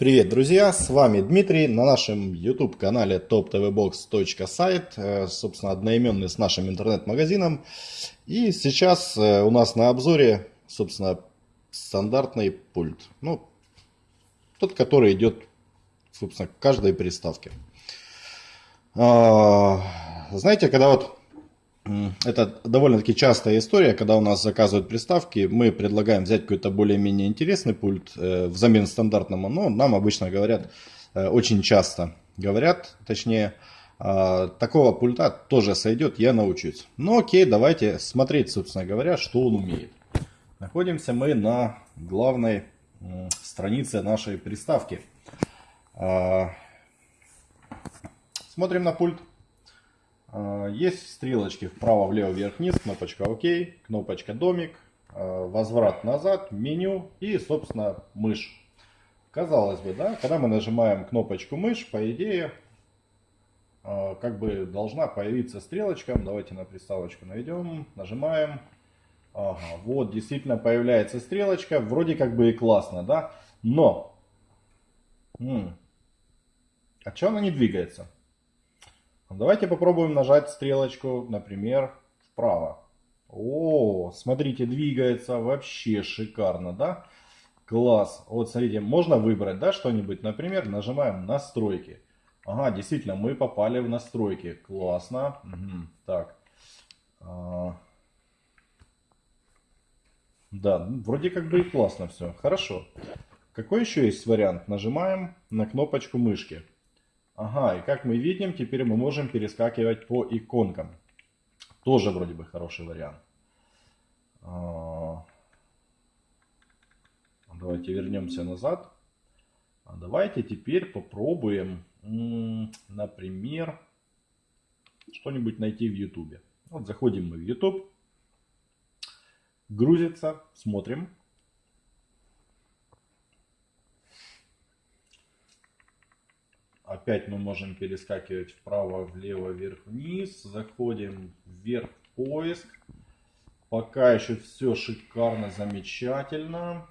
Привет, друзья! С вами Дмитрий на нашем YouTube канале toptvbox.site, э, собственно, одноименный с нашим интернет-магазином. И сейчас э, у нас на обзоре, собственно, стандартный пульт. Ну, тот, который идет, собственно, к каждой приставке. А, знаете, когда вот это довольно-таки частая история, когда у нас заказывают приставки, мы предлагаем взять какой-то более-менее интересный пульт э, взамен стандартному, но нам обычно говорят, э, очень часто говорят, точнее, э, такого пульта тоже сойдет, я научусь. Ну окей, давайте смотреть, собственно говоря, что он умеет. Находимся мы на главной странице нашей приставки. Э, смотрим на пульт. А, есть стрелочки вправо, влево, вверх, вниз, кнопочка ОК, кнопочка домик, а, возврат назад, меню и, собственно, мышь. Казалось бы, да, когда мы нажимаем кнопочку мышь, по идее, а, как бы должна появиться стрелочка. Давайте на приставочку наведем, нажимаем. Ага, вот, действительно появляется стрелочка. Вроде как бы и классно, да? Но, м а что она не двигается? Давайте попробуем нажать стрелочку, например, вправо. О, смотрите, двигается вообще шикарно, да? Класс. Вот смотрите, можно выбрать, да, что-нибудь. Например, нажимаем настройки. Ага, действительно, мы попали в настройки. Классно. Угу. Так. А... Да, вроде как бы и классно все. Хорошо. Какой еще есть вариант? Нажимаем на кнопочку мышки. Ага, и как мы видим, теперь мы можем перескакивать по иконкам. Тоже вроде бы хороший вариант. А, давайте вернемся назад. А давайте теперь попробуем, например, что-нибудь найти в YouTube. Вот заходим мы в YouTube. Грузится, смотрим. Опять мы можем перескакивать вправо, влево, вверх, вниз. Заходим вверх поиск. Пока еще все шикарно, замечательно.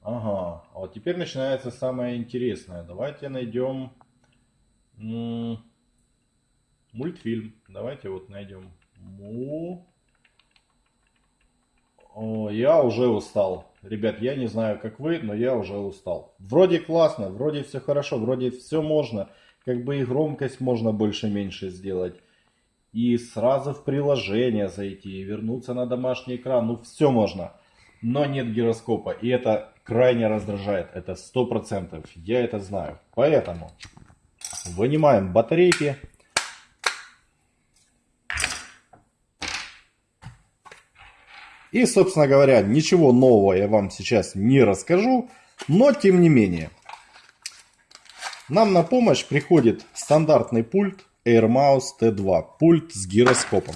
Ага, а вот теперь начинается самое интересное. Давайте найдем мультфильм. Давайте вот найдем му. О, я уже устал. Ребят, я не знаю, как вы, но я уже устал. Вроде классно, вроде все хорошо, вроде все можно. Как бы и громкость можно больше-меньше сделать. И сразу в приложение зайти, и вернуться на домашний экран. Ну, все можно. Но нет гироскопа. И это крайне раздражает. Это 100%. Я это знаю. Поэтому вынимаем батарейки. И, собственно говоря, ничего нового я вам сейчас не расскажу, но тем не менее. Нам на помощь приходит стандартный пульт AirMouse T2, пульт с гироскопом.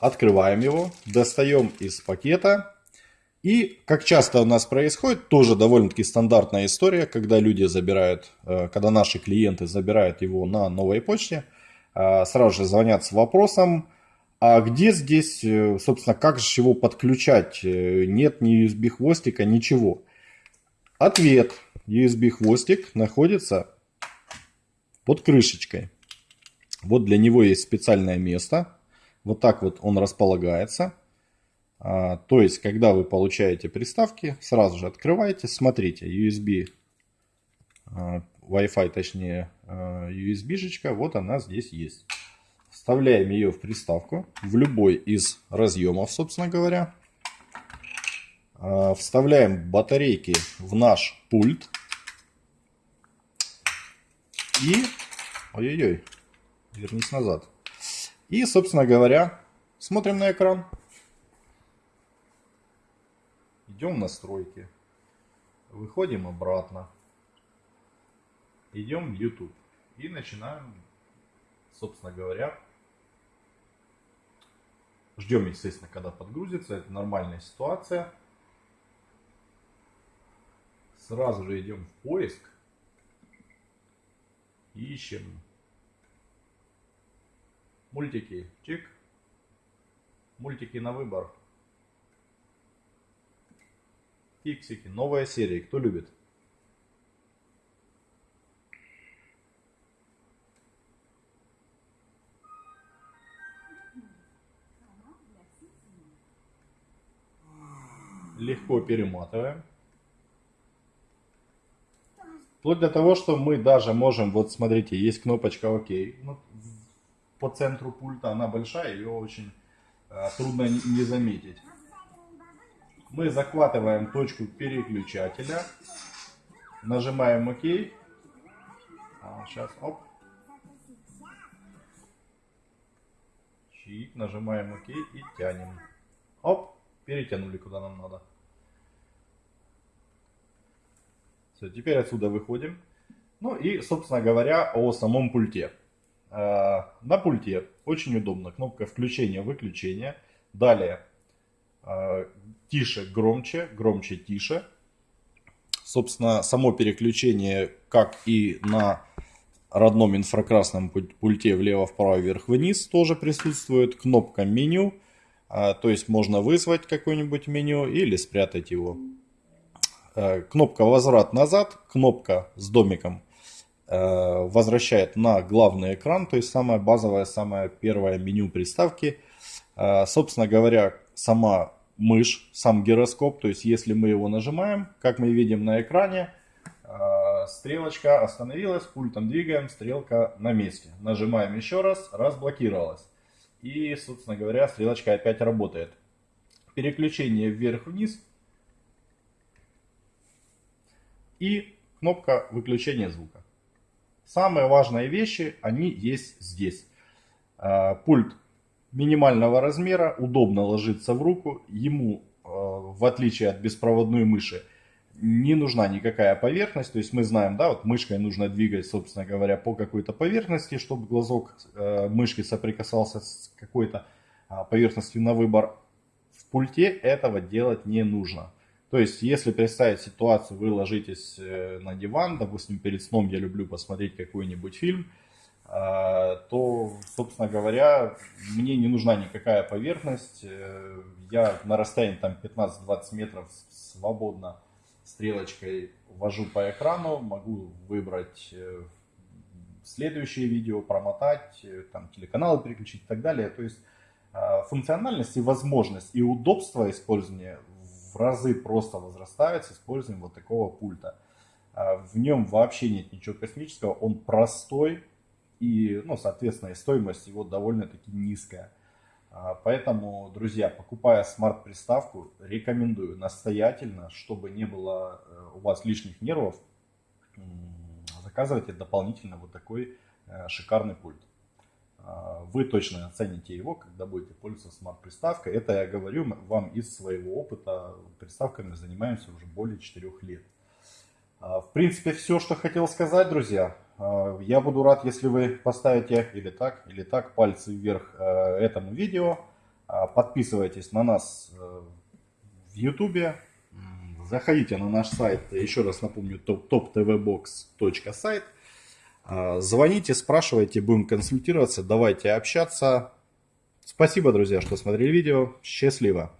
Открываем его, достаем из пакета. И, как часто у нас происходит, тоже довольно-таки стандартная история, когда люди забирают, э, когда наши клиенты забирают его на новой почте, э, сразу же звонят с вопросом, а где здесь, э, собственно, как же его подключать? Э, нет ни USB хвостика, ничего. Ответ. USB хвостик находится под крышечкой. Вот для него есть специальное место. Вот так вот он располагается. А, то есть, когда вы получаете приставки, сразу же открываете, смотрите, USB, а, Wi-Fi, точнее, а, USB-шечка, вот она здесь есть. Вставляем ее в приставку, в любой из разъемов, собственно говоря. А, вставляем батарейки в наш пульт. И... Ой-ой-ой, вернись назад. И, собственно говоря, смотрим на экран. Идем в настройки. Выходим обратно. Идем в YouTube. И начинаем собственно говоря, ждем, естественно, когда подгрузится. Это нормальная ситуация. Сразу же идем в поиск. Ищем мультики. Чик. Мультики на выбор. Фиксики, новая серия, кто любит? Легко перематываем. Вплоть до того, что мы даже можем, вот смотрите, есть кнопочка ОК ну, по центру пульта, она большая, ее очень э, трудно не, заметить. Мы захватываем точку переключателя, нажимаем ОК. А, сейчас, оп. Чик, нажимаем ОК и тянем. Оп, перетянули куда нам надо. Все, теперь отсюда выходим. Ну и, собственно говоря, о самом пульте. А, на пульте очень удобно кнопка включения-выключения. Далее а, тише, громче, громче, тише. Собственно, само переключение, как и на родном инфракрасном пульте влево-вправо, вверх-вниз тоже присутствует. Кнопка меню, то есть можно вызвать какое-нибудь меню или спрятать его. Э, кнопка возврат назад, кнопка с домиком э, возвращает на главный экран, то есть самое базовое, самое первое меню приставки. Э, собственно говоря, сама мышь, сам гироскоп, то есть если мы его нажимаем, как мы видим на экране, стрелочка остановилась, пультом двигаем, стрелка на месте. Нажимаем еще раз, разблокировалась. И, собственно говоря, стрелочка опять работает. Переключение вверх-вниз и кнопка выключения звука. Самые важные вещи, они есть здесь. А, пульт минимального размера, удобно ложится в руку. Ему, а, в отличие от беспроводной мыши, не нужна никакая поверхность. То есть мы знаем, да, вот мышкой нужно двигать, собственно говоря, по какой-то поверхности, чтобы глазок а, мышки соприкасался с какой-то поверхностью на выбор. В пульте этого делать не нужно. То есть, если представить ситуацию, вы ложитесь э, на диван, допустим, перед сном я люблю посмотреть какой-нибудь фильм, а, то, собственно говоря, мне не нужна никакая поверхность. Э, я на расстоянии там 15-20 метров свободно стрелочкой ввожу по экрану, могу выбрать э, следующее видео, промотать, там телеканалы переключить и так далее. То есть а, функциональность и возможность и удобство использования в разы просто возрастает с использованием вот такого пульта. А, в нем вообще нет ничего космического, он простой и, ну, соответственно, и стоимость его довольно-таки низкая. А, поэтому, друзья, покупая смарт-приставку, рекомендую настоятельно, чтобы не было э, у вас лишних нервов, заказывайте дополнительно вот такой э, шикарный пульт. А, вы точно оцените его, когда будете пользоваться смарт-приставкой. Это я говорю вам из своего опыта. Приставками занимаемся уже более 4 лет. А, в принципе, все, что хотел сказать, друзья. А, я буду рад, если вы поставите или так, или так пальцы вверх этому видео. Подписывайтесь на нас в YouTube. Заходите на наш сайт, еще раз напомню, toptvbox.site. А, звоните, спрашивайте, будем консультироваться, давайте общаться. Спасибо, друзья, что смотрели видео. Счастливо!